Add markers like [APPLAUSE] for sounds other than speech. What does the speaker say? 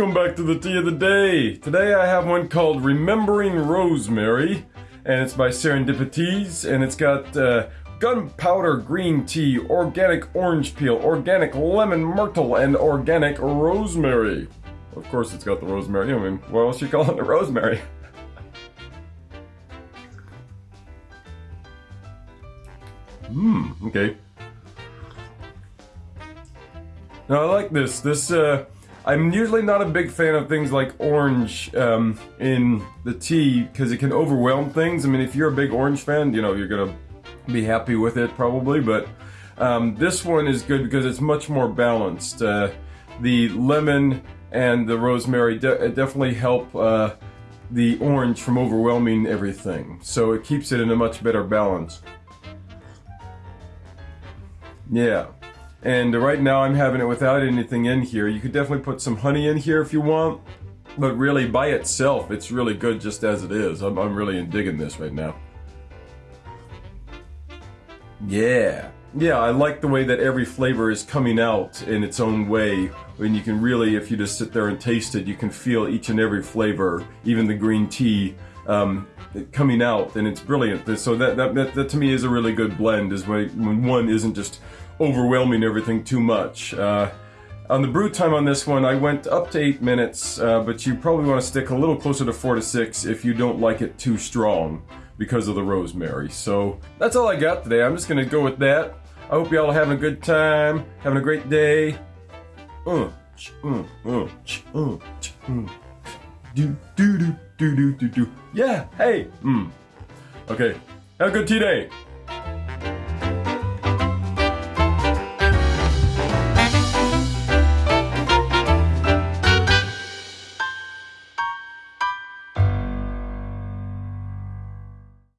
welcome back to the tea of the day. Today I have one called Remembering Rosemary, and it's by Serendipities, and it's got uh, gunpowder green tea, organic orange peel, organic lemon myrtle, and organic rosemary. Of course it's got the rosemary, I mean, what else you calling it [LAUGHS] the rosemary? Mmm, okay. Now I like this. This, uh, I'm usually not a big fan of things like orange um, in the tea because it can overwhelm things. I mean, if you're a big orange fan, you know, you're gonna be happy with it probably, but um, this one is good because it's much more balanced. Uh, the lemon and the rosemary de definitely help uh, the orange from overwhelming everything. So it keeps it in a much better balance. Yeah. And right now I'm having it without anything in here. You could definitely put some honey in here if you want. But really, by itself, it's really good just as it is. I'm, I'm really digging this right now. Yeah. Yeah, I like the way that every flavor is coming out in its own way. And you can really, if you just sit there and taste it, you can feel each and every flavor, even the green tea, um, coming out, and it's brilliant. So that, that, that, that, to me is a really good blend, is when, when one isn't just overwhelming everything too much. Uh, on the brew time on this one, I went up to 8 minutes, uh, but you probably want to stick a little closer to 4 to 6 if you don't like it too strong because of the rosemary. So that's all I got today. I'm just going to go with that. I hope y'all are having a good time, having a great day. Yeah, hey. Mm. Okay, have a good tea day.